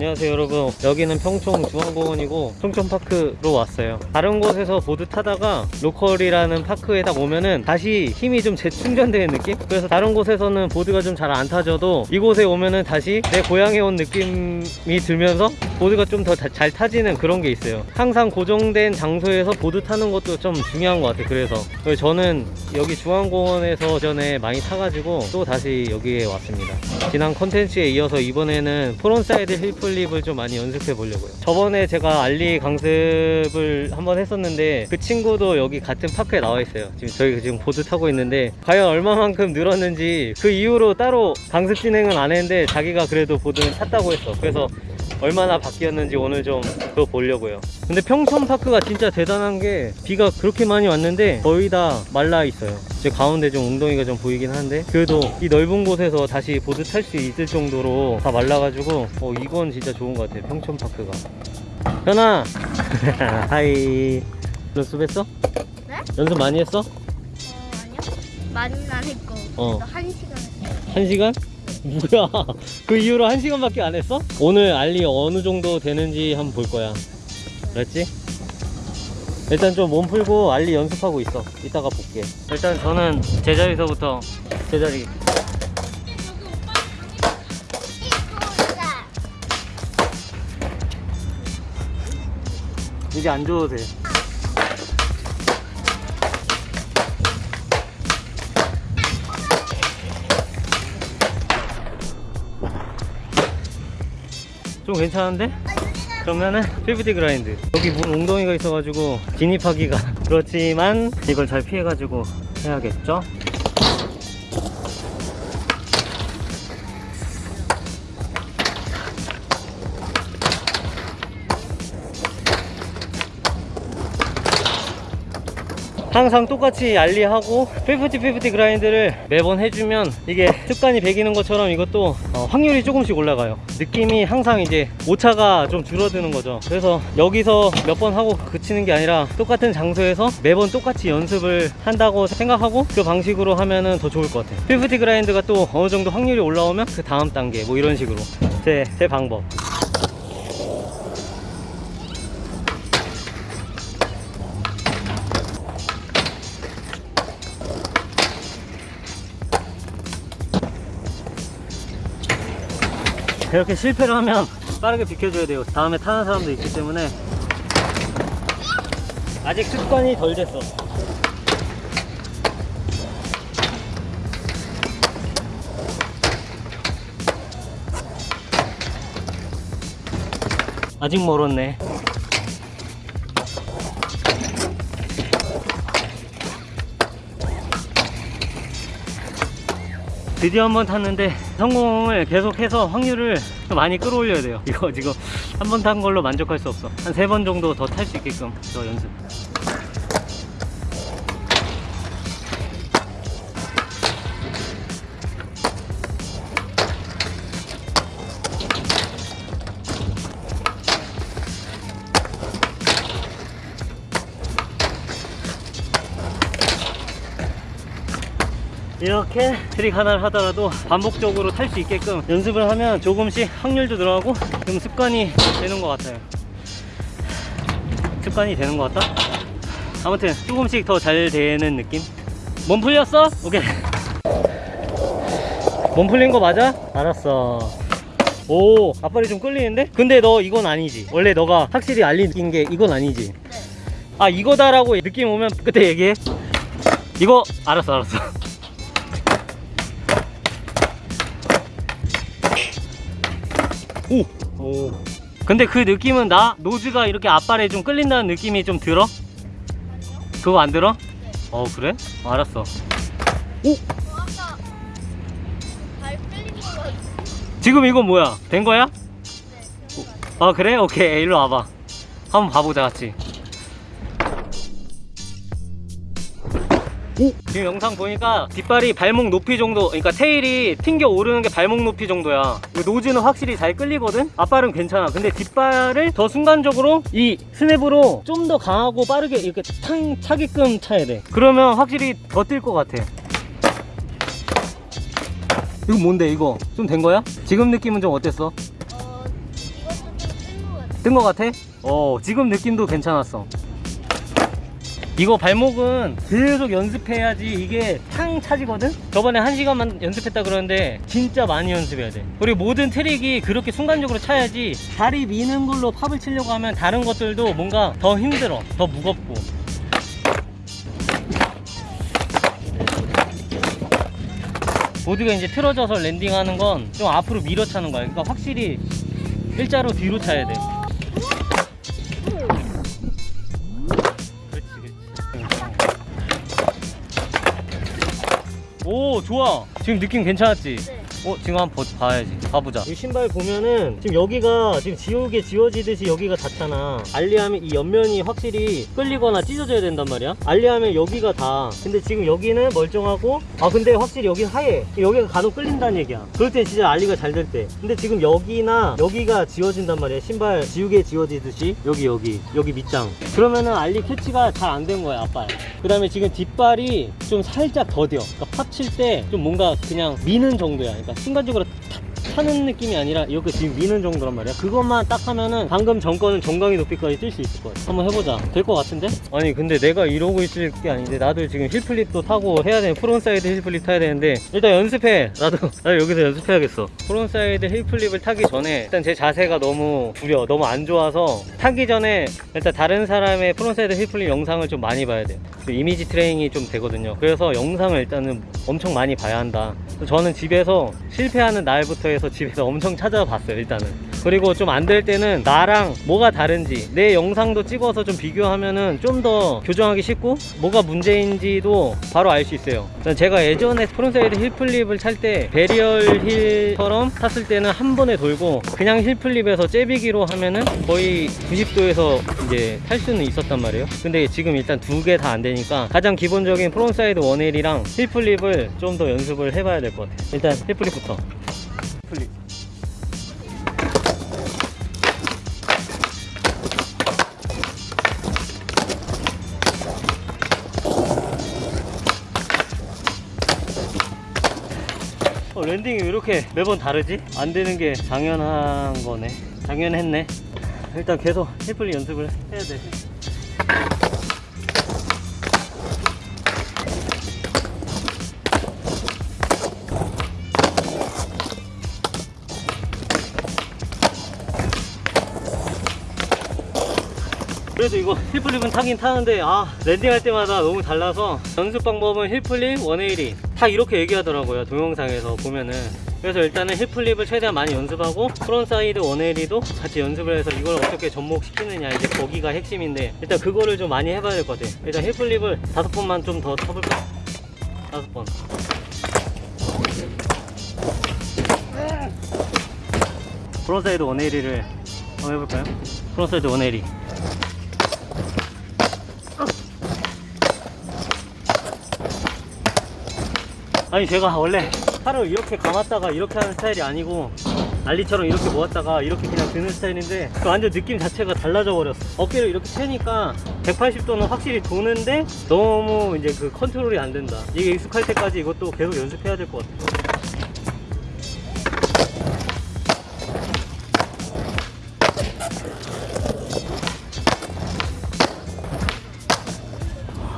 안녕하세요 여러분. 여기는 평촌 중앙공원이고 평촌파크로 왔어요. 다른 곳에서 보드 타다가 local이라는 park에 딱 오면은 다시 힘이 좀 재충전되는 느낌? 그래서 다른 곳에서는 보드가 좀 잘 안 타져도 이곳에 오면은 다시 내 고향에 온 느낌이 들면서 보드가 좀 더 잘 타지는 그런 게 있어요. 항상 고정된 장소에서 보드 타는 것도 좀 중요한 것 같아요. 그래서 저는 여기 중앙공원에서 전에 많이 타가지고 또 다시 여기에 왔습니다. 지난 컨텐츠에 이어서 이번에는 frontside heelflip을 좀 많이 연습해 보려고요. 저번에 제가 ollie 강습을 한번 했었는데 그 친구도 여기 같은 park에 나와 있어요. 지금 저희 지금 보드 타고 있는데 과연 얼마만큼 늘었는지 그 이후로 따로 강습 진행은 안 했는데 자기가 그래도 보드는 탔다고 했어. 그래서 얼마나 바뀌었는지 오늘 좀 그거 보려고요 근데 평촌파크가 진짜 대단한 게 비가 그렇게 많이 왔는데 거의 다 말라 있어요 제 가운데 좀 웅덩이가 좀 보이긴 한데 그래도 이 넓은 곳에서 다시 보드 탈 수 있을 정도로 다 말라가지고 어 이건 진짜 좋은 것 같아요 평촌파크가 현아 hi 연습했어? 네? 연습 많이 했어? 어 아니요 많이는 안 했고 어. 한 시간 했어요 한 시간? 뭐야? 그 이후로 한 시간밖에 안 했어? 오늘 ollie 어느 정도 되는지 한번 볼 거야. 그랬지? 일단 좀 몸 풀고 알리 연습하고 있어. 이따가 볼게. 일단 저는 제자리서부터 제자리. 이제 안 줘도 돼 좀 괜찮은데? 그러면은 피프티 그라인드 여기 문 웅덩이가 있어가지고 진입하기가 그렇지만 이걸 잘 피해가지고 해야겠죠? 항상 똑같이 알리하고 50-50 그라인드를 매번 해주면 이게 습관이 배기는 것처럼 이것도 어, 확률이 조금씩 올라가요. 느낌이 항상 이제 오차가 좀 줄어드는 거죠. 그래서 여기서 몇 번 하고 그치는 게 아니라 똑같은 장소에서 매번 똑같이 연습을 한다고 생각하고 그 방식으로 하면은 더 좋을 것 같아요. 50 그라인드가 또 어느 정도 확률이 올라오면 그 다음 단계 뭐 이런 식으로 제, 제 방법 이렇게 실패를 하면 빠르게 비켜줘야 돼요. 다음에 타는 사람도 있기 때문에. 아직 습관이 덜 됐어. 아직 멀었네 드디어 한 번 탔는데 성공을 계속해서 확률을 좀 많이 끌어올려야 돼요. 이거 지금 한 번 탄 걸로 만족할 수 없어. 한 세 번 정도 더 탈 수 있게끔 저 연습 이렇게 트릭 하나를 하더라도 반복적으로 탈 수 있게끔 연습을 하면 조금씩 확률도 늘어가고 좀 습관이 되는 것 같아요. 습관이 되는 것 같다? 아무튼 조금씩 더 잘 되는 느낌? 몸 풀렸어? 오케이. 몸 풀린 거 맞아? 알았어. 오 앞발이 좀 끌리는데? 근데 너 이건 아니지. 원래 너가 확실히 ollie인 게 이건 아니지. 아 이거다 라고 느낌 오면 그때 얘기해. 이거 알았어 알았어 오! 오. 근데 그 느낌은 나 노즈가 이렇게 앞발에 좀 끌린다는 느낌이 좀 들어? 그거 안 들어? 어 그래? 어, 알았어 오! 지금 이거 뭐야? 된 거야? 네 아 그래? 오케이 일로 와봐 한번 봐보자 같이 오! 지금 영상 보니까 뒷발이 발목 높이 정도 그러니까 테일이 튕겨 오르는 게 발목 높이 정도야 이 노즈는 확실히 잘 끌리거든 앞발은 괜찮아 근데 뒷발을 더 순간적으로 이 스냅으로 좀 더 강하고 빠르게 이렇게 탕 차게끔 차야 돼 그러면 확실히 더 뛸 것 같아 이거 뭔데 이거 좀 된 거야? 지금 느낌은 좀 어땠어? 어 이거는 뜬거 같아? 어 지금 느낌도 괜찮았어 이거 발목은 계속 연습해야지 이게 탕 차지거든? 저번에 한 시간만 연습했다 그러는데 진짜 많이 연습해야 돼. 그리고 모든 트릭이 그렇게 순간적으로 차야지 다리 미는 걸로 팝을 치려고 하면 다른 것들도 뭔가 더 힘들어 더 무겁고. 보드가 이제 틀어져서 랜딩하는 건 좀 앞으로 밀어 차는 거야. 그러니까 확실히 일자로 뒤로 차야 돼 좋아 지금 느낌 괜찮았지? 네. 어 지금 한번 보- 봐야지. 봐보자. 이 신발 보면은 지금 여기가 지금 지우개 지워지듯이 여기가 닿잖아. 알리하면 이 옆면이 확실히 끌리거나 찢어져야 된단 말이야. 알리하면 여기가 다 근데 지금 여기는 멀쩡하고 아 근데 확실히 여기 하얘. 여기가 간혹 끌린다는 얘기야. 그럴 때 진짜 알리가 잘 될 때. 근데 지금 여기나 여기가 지워진단 말이야. 신발 지우개 지워지듯이. 여기 여기. 여기 밑장. 그러면은 ollie catch가 잘 안 된 거야 앞발 그 다음에 지금 뒷발이 좀 살짝 더뎌. 그러니까 pop칠 때 좀 뭔가 그냥 미는 정도야 순간적으로 탁 차는 느낌이 아니라 이렇게 지금 미는 정도란 말이야. 그것만 딱 하면은 방금 전 거는 정강이 높이까지 뛸 수 있을 거야 한번 해보자. 될 것 같은데? 아니 근데 내가 이러고 있을 게 아닌데 나도 지금 heelflip도 타고 해야 되는 frontside heelflip 타야 되는데 일단 연습해. 나도 나도 여기서 연습해야겠어. frontside heelflip을 타기 전에 일단 제 자세가 너무 구려 너무 안 좋아서 타기 전에 일단 다른 사람의 frontside heelflip 영상을 좀 많이 봐야 돼요 그 이미지 트레이닝이 좀 되거든요. 그래서 영상을 일단은 엄청 많이 봐야 한다. 저는 집에서 실패하는 날부터 해서 집에서 엄청 찾아봤어요 일단은. 그리고 좀 안 될 때는 나랑 뭐가 다른지 내 영상도 찍어서 좀 비교하면은 좀 더 교정하기 쉽고 뭐가 문제인지도 바로 알 수 있어요. 제가 예전에 frontside heelflip을 찰 때 varial heel처럼 탔을 때는 한 번에 돌고 그냥 heelflip에서 째비기로 하면은 거의 90도에서 이제 탈 수는 있었단 말이에요. 근데 지금 일단 두 개 다 안 되니까 가장 기본적인 frontside one-eighty랑 heelflip을 좀 더 연습을 해봐야 될 것 같아요. 일단 heelflip부터 어, landing이 왜 이렇게 매번 다르지? 안 되는 게 당연한 거네. 당연했네. 일단 계속 heelflip 연습을 해야 돼. 그래도 이거 heelflip은 타긴 타는데 아 landing할 때마다 너무 달라서 연습 방법은 heelflip 180 다 이렇게 얘기하더라고요 동영상에서 보면은 그래서 일단은 heelflip을 최대한 많이 연습하고 frontside 180도 같이 연습을 해서 이걸 어떻게 접목시키느냐 이제 거기가 핵심인데 일단 그거를 좀 많이 해봐야 될 것 같아요 일단 heelflip을 다섯 번만 좀 더 쳐볼까? 다섯 번 frontside 180를 한번 해볼까요? frontside 180 아니 제가 원래 팔을 이렇게 감았다가 이렇게 하는 스타일이 아니고 알리처럼 이렇게 모았다가 이렇게 그냥 드는 스타일인데 그 완전 느낌 자체가 달라져 버렸어. 어깨를 이렇게 채니까 180도는 확실히 도는데 너무 이제 그 컨트롤이 안 된다. 이게 익숙할 때까지 이것도 계속 연습해야 될 것 같아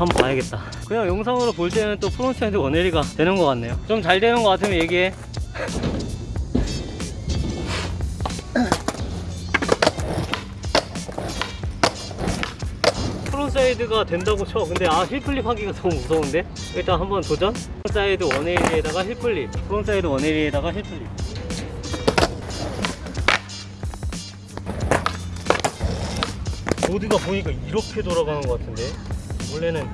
한번 봐야겠다. 그냥 영상으로 볼 때는 또 frontside one-eighty가 되는 것 같네요. 좀 잘 되는 것 같으면 얘기해. frontside가 된다고 쳐. 근데 아 heelflip 하기가 너무 무서운데? 일단 한번 도전. frontside 180에다가 heelflip. frontside 180에다가 heelflip. 보드가 보니까 이렇게 돌아가는 것 같은데 원래는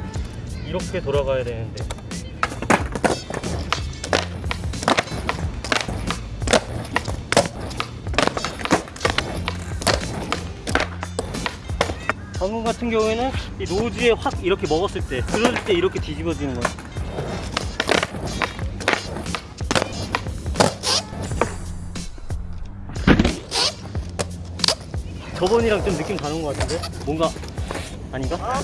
이렇게 돌아가야 되는데. 방금 같은 경우에는 이 노즈에 확 이렇게 먹었을 때 그럴 때 이렇게 뒤집어지는 거야. 저번이랑 좀 느낌 다른 것 같은데? 뭔가 아닌가?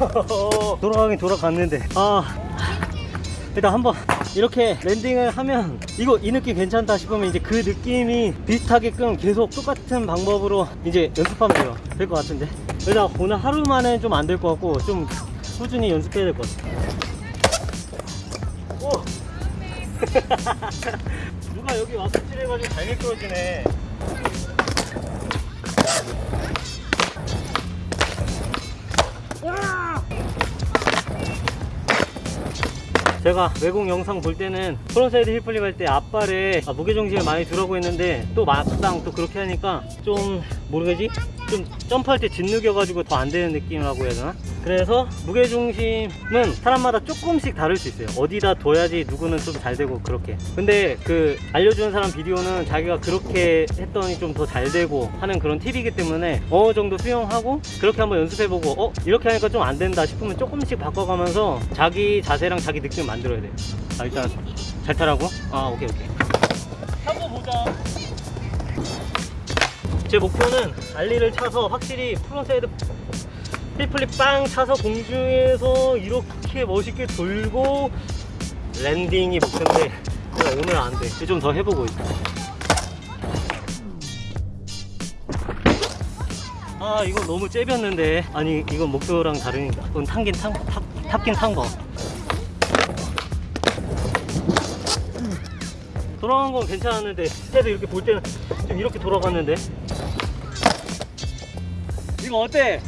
돌아가긴 돌아갔는데. 아 일단 한번 이렇게 랜딩을 하면 이거 이 느낌 괜찮다 싶으면 이제 그 느낌이 비슷하게끔 계속 똑같은 방법으로 이제 연습하면 돼요. 될 것 같은데. 일단 오늘 하루만에 좀안 될 것 같고 좀 꾸준히 연습해야 될 것 같아. 오! 누가 여기 와서 칠해가지고 잘 미끄러지네 제가 외국 영상 볼 때는 frontside heelflip 할 때 앞발에 아, 무게중심을 많이 두라고 했는데 또 막상 또 그렇게 하니까 좀 모르겠지? 좀 점프할 때 짓누겨가지고 더 안 되는 느낌이라고 해야 되나? 그래서 무게중심은 사람마다 조금씩 다를 수 있어요 어디다 둬야지 누구는 좀 잘 되고 그렇게 근데 그 알려주는 사람 비디오는 자기가 그렇게 했더니 좀 더 잘 되고 하는 그런 팁이기 때문에 어느 정도 수용하고 그렇게 한번 연습해보고 어? 이렇게 하니까 좀 안 된다 싶으면 조금씩 바꿔가면서 자기 자세랑 자기 느낌을 만들어야 돼요 아 일단 잘 타라고? 아 오케이 오케이 타고 보자 제 목표는 ollie를 차서 확실히 frontside heelflip 빵 차서 공중에서 이렇게 멋있게 돌고 landing이 목표인데 오늘 안돼. 좀 더 해보고 있어. 아 이건 너무 째볐는데. 아니 이건 목표랑 다르니까. 이건 탄긴 탄 탑, 탑긴 탄거 돌아간 건 괜찮았는데 그래도 이렇게 볼 때는 좀 이렇게 돌아갔는데 이거 어때?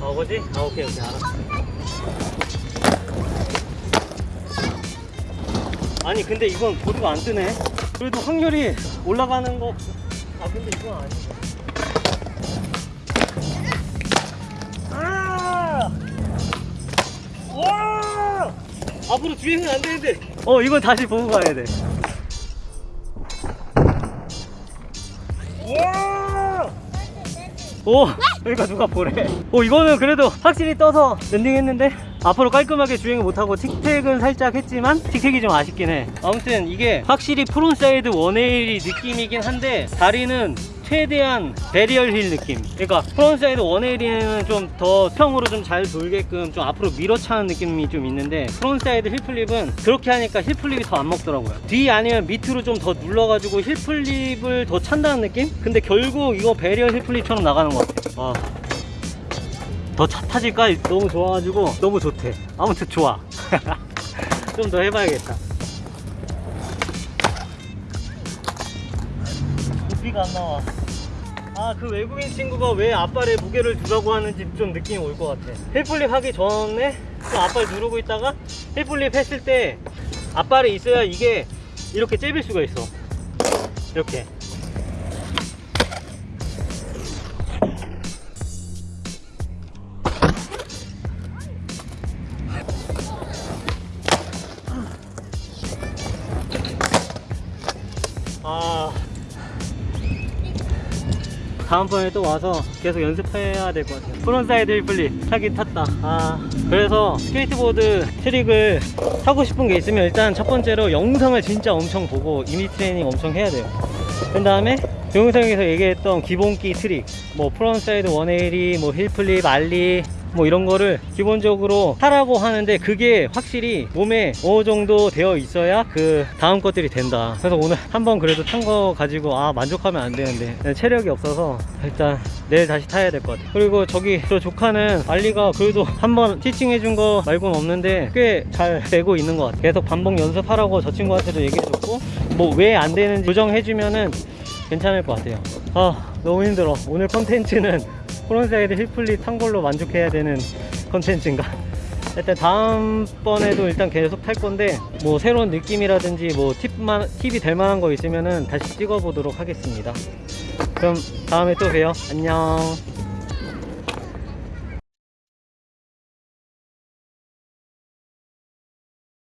아 뭐지? 아 오케이 오케이 알았어 아니 근데 이건 보드가 안 뜨네 그래도 확률이 올라가는 거 아 근데 이건 아니야 아! 와! 앞으로 주행은 안 되는데 어 이건 다시 보고 가야 돼 오! 그러니까 누가 보래 오 이거는 그래도 확실히 떠서 landing했는데 앞으로 깔끔하게 주행을 못하고 tic-tac은 살짝 했지만 tic-tac이 좀 아쉽긴 해 아무튼 이게 확실히 frontside 180 느낌이긴 한데 다리는 최대한 varial heel 느낌. 그러니까 frontside 180는 좀 더 평으로 좀 잘 돌게끔 좀 앞으로 밀어차는 느낌이 좀 있는데 frontside heelflip은 그렇게 하니까 heelflip이 더 안 먹더라고요. 뒤 아니면 밑으로 좀 더 눌러가지고 heelflip을 더 찬다는 느낌? 근데 결국 이거 varial heelflip처럼 나가는 것 같아요. 와. 더 차 타질까? 너무 좋아가지고 너무 좋대. 아무튼 좋아. 좀 더 해봐야겠다. 부피가 안 나와 아 그 외국인 친구가 왜 앞발에 무게를 두라고 하는지 좀 느낌이 올 것 같아. heelflip 하기 전에 좀 앞발 누르고 있다가 heelflip 했을 때 앞발에 있어야 이게 이렇게 째빌 수가 있어. 이렇게 다음번에 또 와서 계속 연습해야 될 것 같아요. frontside heelflip 타긴 탔다. 아. 그래서 스케이트보드 트릭을 타고 싶은 게 있으면 일단 첫 번째로 영상을 진짜 엄청 보고 이미지 트레이닝 엄청 해야 돼요. 그 다음에 영상에서 얘기했던 기본기 트릭. 뭐 frontside 180, 뭐 heelflip, ollie 뭐 이런 거를 기본적으로 하라고 하는데 그게 확실히 몸에 어느 정도 되어 있어야 그 다음 것들이 된다. 그래서 오늘 한번 그래도 탄 거 가지고 아 만족하면 안 되는데. 체력이 없어서 일단 내일 다시 타야 될 것 같아 그리고 저기 저 조카는 ollie가 그래도 한번 teaching 해준 거 말고는 없는데 꽤 잘 되고 있는 것 같아 계속 반복 연습하라고 저 친구한테도 얘기해줬고 뭐 왜 안 되는지 조정해주면은 괜찮을 것 같아요. 아 너무 힘들어. 오늘 컨텐츠는 frontside heelflip 탄 걸로 만족해야 되는 컨텐츠인가? 일단 다음번에도 일단 계속 탈 건데 뭐 새로운 느낌이라든지 뭐 팁만, 팁이 될 만한 거 있으면은 다시 찍어 보도록 하겠습니다. 그럼 다음에 또 봬요. 안녕